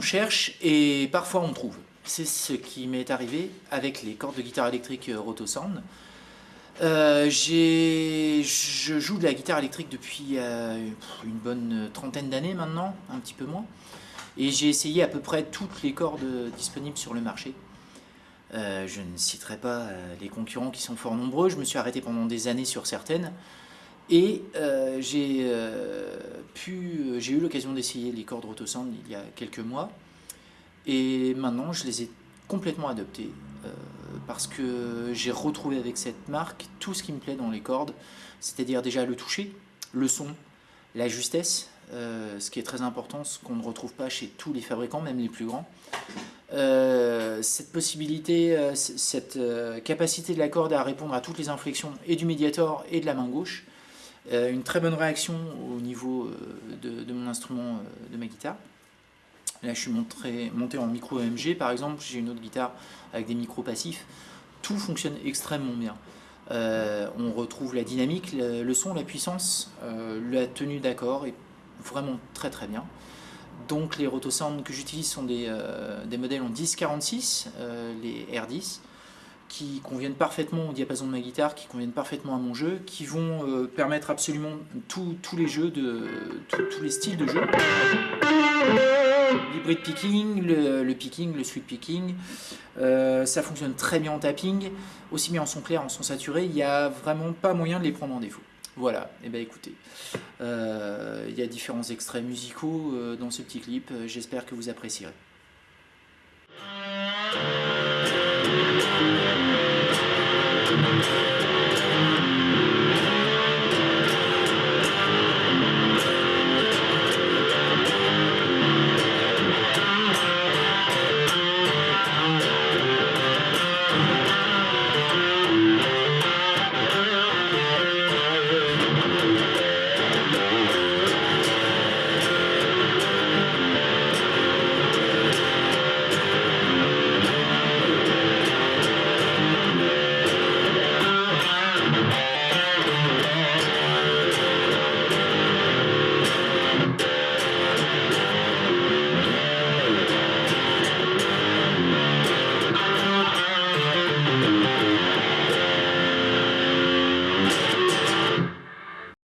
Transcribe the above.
Cherche et parfois on trouve. C'est ce qui m'est arrivé avec les cordes de guitare électrique Rotosound. Euh, je joue de la guitare électrique depuis euh, une bonne trentaine d'années maintenant, un petit peu moins. Et j'ai essayé à peu près toutes les cordes disponibles sur le marché. Euh, je ne citerai pas les concurrents qui sont fort nombreux, je me suis arrêté pendant des années sur certaines. Et j'ai eu l'occasion d'essayer les cordes Rotosound il y a quelques mois. Et maintenant, je les ai complètement adoptées parce que j'ai retrouvé avec cette marque tout ce qui me plaît dans les cordes, c'est-à-dire déjà le toucher, le son, la justesse, euh, ce qui est très important, ce qu'on ne retrouve pas chez tous les fabricants, même les plus grands. Euh, cette possibilité, euh, cette capacité de la corde à répondre à toutes les inflexions et du médiator et de la main gauche, une très bonne réaction au niveau de, de, mon instrument de ma guitare. Là, je suis monté, en micro EMG, par exemple. J'ai une autre guitare avec des micros passifs. Tout fonctionne extrêmement bien. Euh, on retrouve la dynamique, le, son, la puissance, euh, la tenue d'accord est vraiment très très bien. Donc les Rotosound que j'utilise sont euh, des, modèles en 10-46, les R10, qui conviennent parfaitement au diapason de ma guitare, qui conviennent parfaitement à mon jeu, qui vont permettre absolument tous les jeux, de tous les styles de jeu l'hybride picking, le, picking, le sweep picking. Euh, ça fonctionne très bien en tapping, aussi bien en son clair, en son saturé. Il n'y a vraiment pas moyen de les prendre en défaut. Voilà, et eh ben écoutez, euh, il y a différents extraits musicaux euh, dans ce petit clip, j'espère que vous apprécierez.